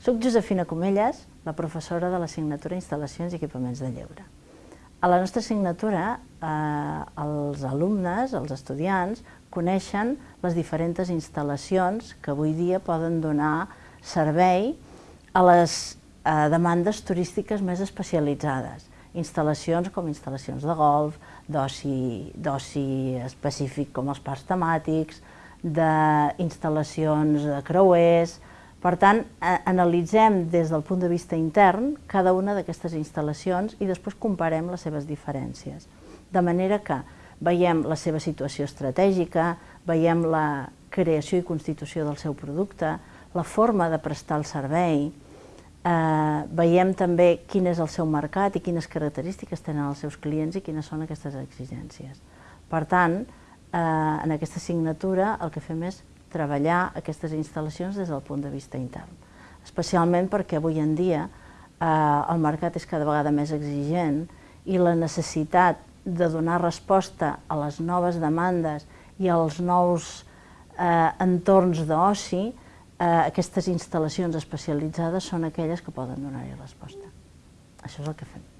Soc Josefina Comelles, la professora de l'assignatura Instal·lacions i Equipaments de Lleure. A la nostra assignatura, eh, els alumnes, els estudiants, coneixen les diferents instal·lacions que avui dia poden donar servei a les eh, demandes turístiques més especialitzades. Instal·lacions com instal·lacions de golf, d'oci específic com els parcs temàtics, d'instal·lacions de creuers, per tant, analitzem des del punt de vista intern cada una d'aquestes instal·lacions i després comparem les seves diferències. De manera que veiem la seva situació estratègica, veiem la creació i constitució del seu producte, la forma de prestar el servei, eh, veiem també quin és el seu mercat i quines característiques tenen els seus clients i quines són aquestes exigències. Per tant, eh, en aquesta assignatura el que fem és treballar aquestes instal·lacions des del punt de vista intern. Especialment perquè avui en dia eh, el mercat és cada vegada més exigent i la necessitat de donar resposta a les noves demandes i als nous eh, entorns d'oci, eh, aquestes instal·lacions especialitzades són aquelles que poden donar-hi resposta. Això és el que fem.